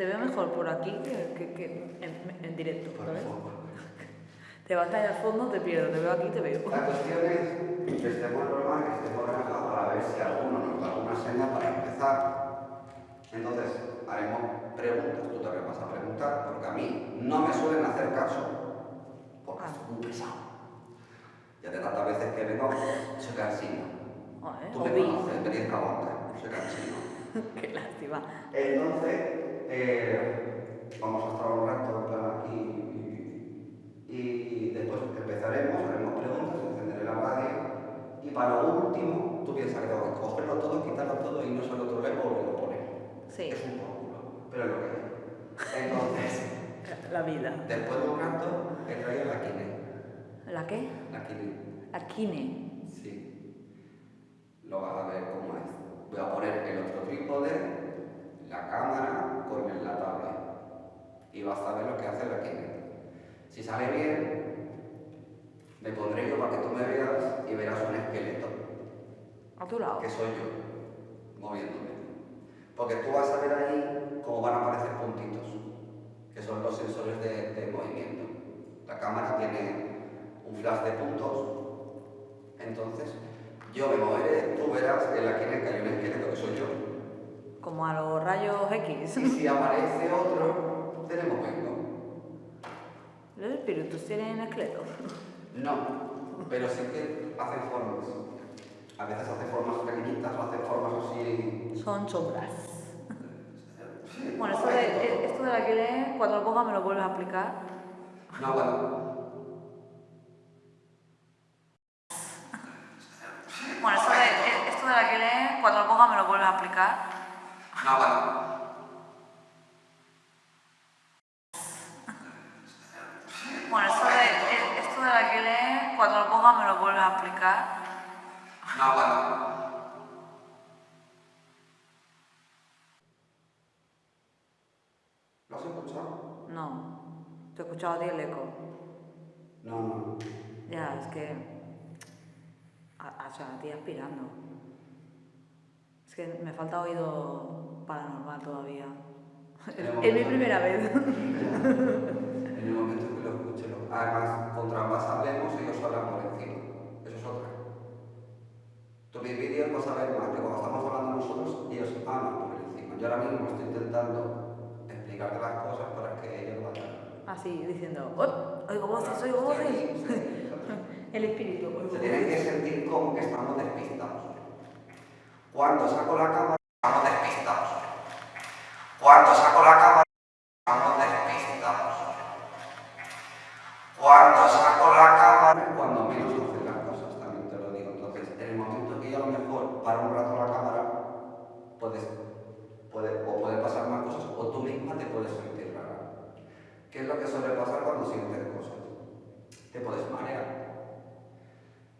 te veo mejor por aquí que, que- que en, en directo, Por ¿sabes? Te vas ahí al fondo, te pierdo, te veo aquí, te veo. La cuestión es que estemos normal, que estemos relajados para ver si alguno nos da alguna señal para empezar. Entonces, haremos preguntas, tú también vas a preguntar, porque a mí no me suelen hacer caso, porque Ah. soy muy pesado. Ya de tantas veces que vengo, soy cansino. Joder, Tú me conoces, tienes que aguantar, soy cansino. Qué lástima. Entonces, eh, vamos a estar un rato en plan aquí y, y después empezaremos, haremos preguntas, encenderé la radio y para lo último, tú piensas que tengo que cogerlo todo, quitarlo todo y no solo otro y volverlo a poner. Sí. Es un por culo, pero es lo que hay. Entonces, La vida. después de un rato, he traído la Kine. ¿La qué? La Kine. La kine. Sí. Lo vas a ver cómo es. Voy a poner el otro trípode, la cámara con la tablet. Y vas a ver lo que hace la Kinect. Si sale bien, me pondré yo para que tú me veas y verás un esqueleto, A tu lado. que soy yo, moviéndome. Porque tú vas a ver ahí cómo van a aparecer puntitos, que son los sensores de, de movimiento. La cámara tiene un flash de puntos, entonces yo me moveré, tú verás en la Kinect que hay un esqueleto que soy yo. Como a los rayos X. Y si aparece otro, tenemos vengo. ¿Los espíritus tienen esqueletos? No, pero sí que hacen formas. A veces hacen formas pequeñitas o hacen formas así. Son sombras. Sí, Bueno, no, esto de, esto de la que cuando lo ponga me lo vuelves a explicar. No. Bueno, esto de, esto de la que cuando lo ponga me lo vuelves a explicar. No, bueno. Esto de, esto de la que cuando lo ponga me lo vuelves a explicar. No, bueno. ¿Lo has escuchado? No, te he escuchado a ti el eco. No, no. Ya, es que. a- O sea, a ti aspirando. Que me falta oído paranormal todavía. Es mi primera vez. En el momento que lo escuche, lo- además, contra más hablemos, ellos hablan por encima. Eso es otra. Tú mis vídeos vas a ver más que cuando estamos hablando nosotros, ellos hablan por encima. Yo ahora mismo estoy intentando explicarte las cosas para que ellos vayan. Así, diciendo, "Oh, oigo voces, oigo voces. El espíritu. Se tienen que sentir como que estamos despistados. Cuando saco la cámara, estamos despistados. Cuando saco la cámara, estamos despistados. Cuando saco la cámara, cuando menos hacen las cosas, también te lo digo. Entonces, en el momento que yo a lo mejor para un rato la cámara, puedes, puede, o puede pasar más cosas, o tú misma te puedes sentir rara. ¿Qué es lo que suele pasar cuando sientes cosas? Te puedes marear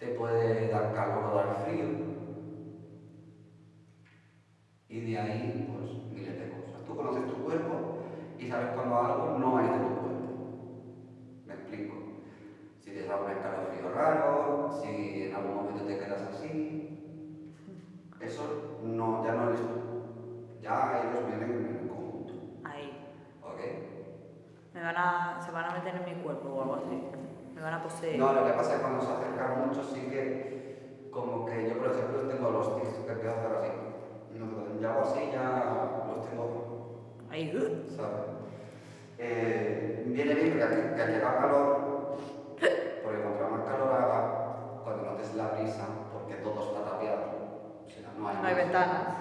te puede dar calor o dar frío. De ahí, pues, miles de cosas. Tú conoces tu cuerpo y sabes cuando algo no es de tu cuerpo. Me explico. Si te da un escalofrío raro, si en algún momento te quedas así, eso no, ya no eres tú. Ya ellos vienen en el conjunto. Ahí. ¿Ok? Me van a, se van a meter en mi cuerpo o algo así. Me van a poseer. No, lo que pasa es que cuando se acercan mucho sí que, como que yo por ejemplo tengo los tics que empiezo a hacer así. No, ya hago así, ya los tengo, Ahí. uh, ¿sabes? Eh, viene bien que, al- que al llegar calor, porque contra más calor haga, cuando notes la brisa, porque todo está tapiado, o sea, no hay, No hay ventanas.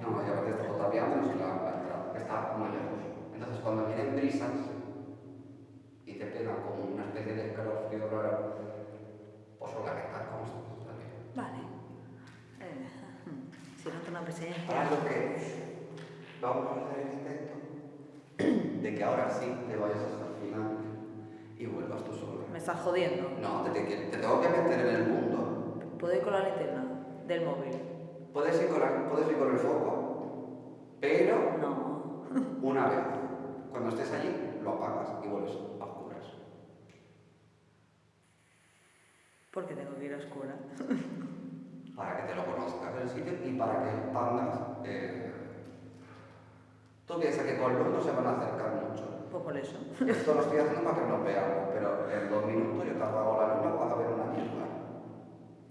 No, ya ves, está todo tapiado menos la, la entrada, que está muy lejos. Entonces cuando vienen brisas y te pega como una especie de escalofrío raro, pues organizar cómo estás también. Vale. Eh, si noto una presencia. Ahora lo que vamos a hacer el intento de que ahora sí te vayas final tú solo. Me estás jodiendo. No, te, te- te tengo que meter en el mundo. ¿Puedo ir con la linterna del móvil? Puedes ir con, la- puedes ir con el foco, pero No. una vez. Cuando estés allí, lo apagas y vuelves a oscuras. Porque tengo que ir a oscura. para que te lo conozcas el sitio y para que expandas. Eh, tú piensas que con luz no se van a acercar mucho. Pues por eso. Esto lo estoy haciendo para que nos veamos, pero en dos minutos yo te apago la luna vas a ver una mierda.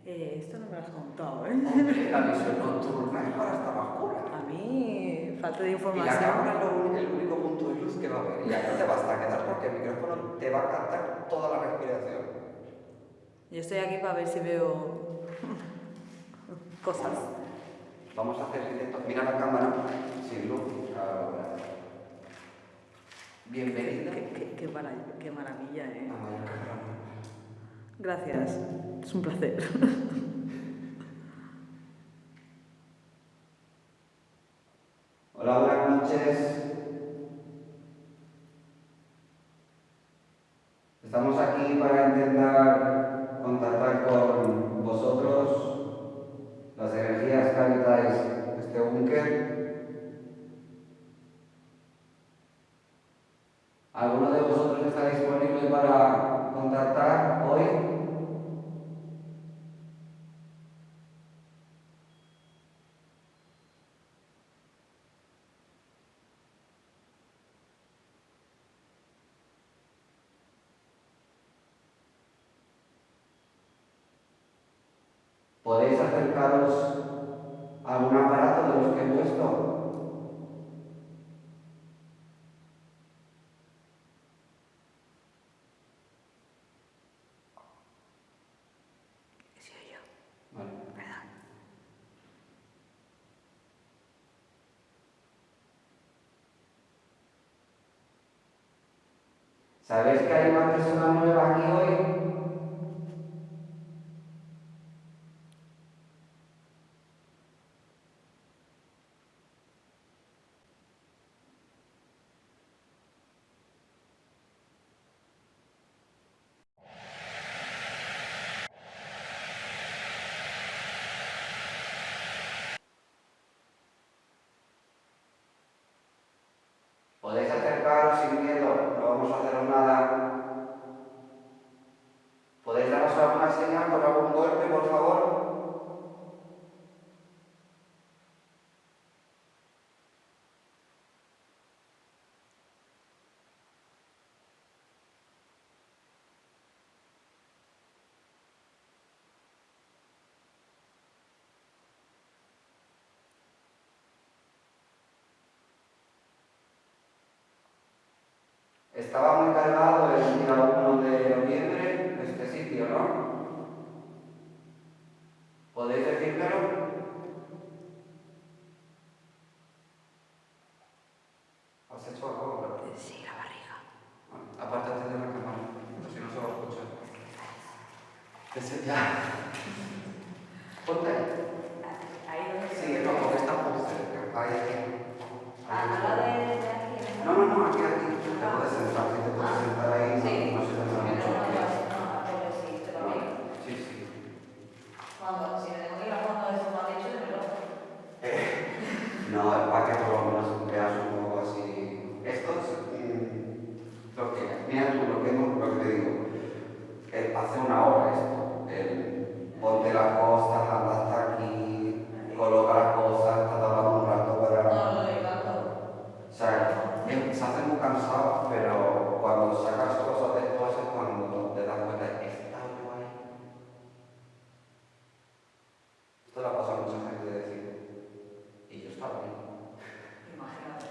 Eh, esto no me lo has contado, ¿eh? Hombre, la visión nocturna es para estar oscura. A mí, falta de Y la información. cámara es el único punto de luz que va a haber. Y aquí te vas a quedar porque el micrófono te va a captar toda la respiración. Yo estoy aquí para ver si veo cosas. Vamos a hacer directo. Mira la cámara sin luz. Ahora. Bienvenida Qué, qué- qué qué maravilla, ¿eh? Gracias. Es un placer. Hola, buenas noches. Estamos aquí para intentar contactar con vosotros, las energías que habitáis este búnker. ¿Alguno de vosotros está disponible para contactar hoy? ¿Podéis acercaros a algún aparato de los que he puesto? ¿Sabéis que hay una persona nueva aquí hoy? Podéis acercaros sin miedo, no vamos a hacer nada. ¿Podéis daros alguna señal con algún golpe, por favor? Estaba muy cargado el día 1 de noviembre este sitio, ¿no? ¿Podéis decírmelo? ¿Has hecho algo? Bueno, Sí, la barriga. Apártate de la cámara, porque si no se va a escuchar. Ese- ya. Ponte ahí. Ahí donde Sí, no, porque está muy cerca. Ahí, ahí. Ah, de, de aquí. No, no, no, aquí, aquí. Te puedes sentar, si te puedes sentar ahí, no, no se te da mucho. Sí, sí. Cuando, si me tengo que ir a fondo de eso me han dicho, yo me lo No, es para que por lo menos veas un poco así. Esto es mm, lo que, mira tú lo que, hemos- lo que te digo. Eh, hace una hora esto. El, ponte las cosas, anda hasta aquí, coloca las cosas, está hablando un rato para. No, lo de gato. O sea, eh, se hace muy cansado, pero cuando sacas cosas de esto es cuando te das cuenta de que está guay. Esto le ha pasado a mucha gente de decir. Y yo estaba ahí. Imagínate.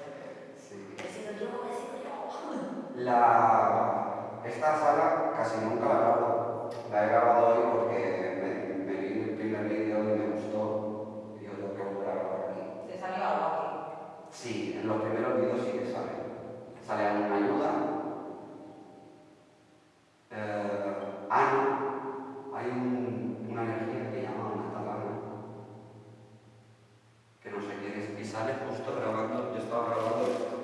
Sí. He sido yo, he sido yo. La, esta sala casi nunca la grabo. La he grabado hoy porque me, me vi el primer vídeo y me gustó. Y yo tengo que volver a grabar aquí. Te salió algo aquí. Sí, en los primeros vídeos sí que sale. Sale alguna ayuda. Eh, Ana, hay un- una energía que llama Ana Talana, que no sé quién es, y sale justo grabando, yo estaba grabando esto.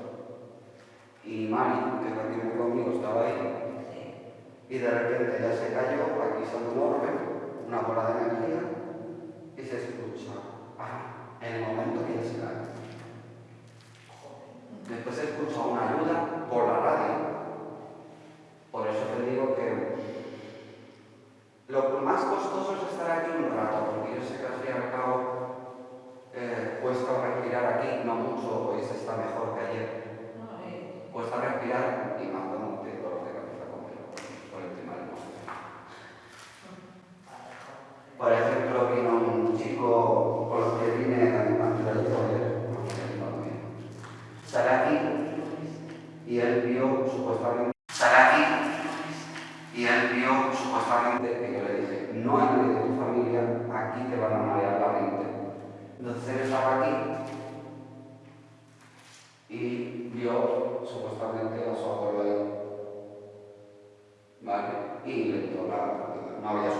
Y Mari, que es la que vive conmigo, y de repente ya se cayó, aquí sale un una bola de energía, y se escucha, ah, en el momento que se cae. Saraki y él vio supuestamente Saraki y él vio supuestamente que yo le dije no hay nadie de tu familia, aquí te van a marear la mente. Entonces él estaba aquí y vio supuestamente a su abuelo ahí. ¿Vale? Y le dio la... no había